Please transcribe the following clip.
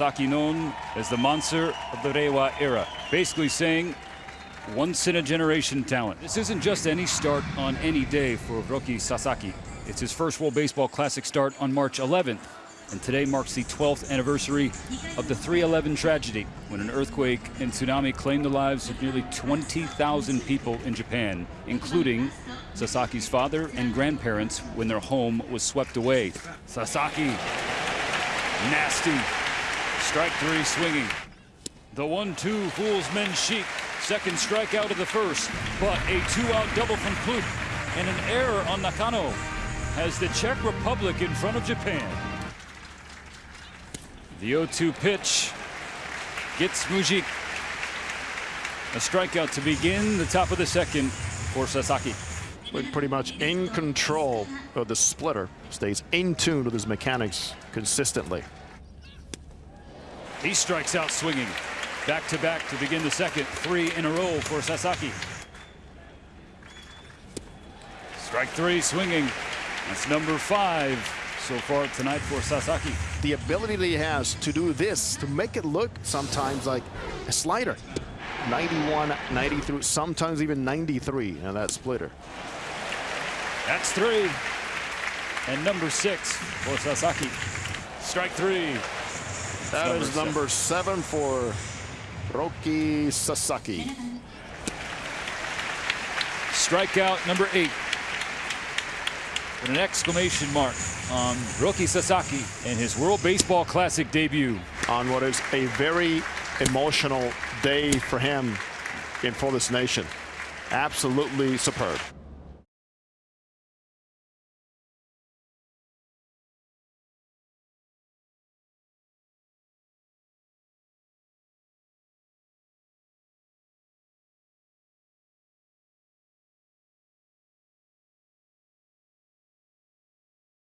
Sasaki known as the monster of the Reiwa era, basically saying once in a generation talent. This isn't just any start on any day for Roki Sasaki. It's his first World Baseball Classic start on March 11th. And today marks the 12th anniversary of the 311 tragedy when an earthquake and tsunami claimed the lives of nearly 20,000 people in Japan, including Sasaki's father and grandparents when their home was swept away. Sasaki, nasty. Strike three swinging. The one-two fools Menšík. Second strikeout of the first, but a two-out double from Chlup and an error on Nakano has the Czech Republic in front of Japan. The 0-2 pitch gets Mužík. A strikeout to begin the top of the second for Sasaki. But pretty much in control of the splitter. Stays in tune with his mechanics consistently. He strikes out swinging. Back to back to begin the second. Three in a row for Sasaki. Strike three swinging. That's number five so far tonight for Sasaki. The ability that he has to do this, to make it look sometimes like a slider. 91, 93, sometimes even 93 in that splitter. That's three. And number six for Sasaki. Strike three. That number is number seven for Roki Sasaki. Strikeout number eight. With an exclamation mark on Roki Sasaki and his World Baseball Classic debut. On what is a very emotional day for him and for this nation. Absolutely superb.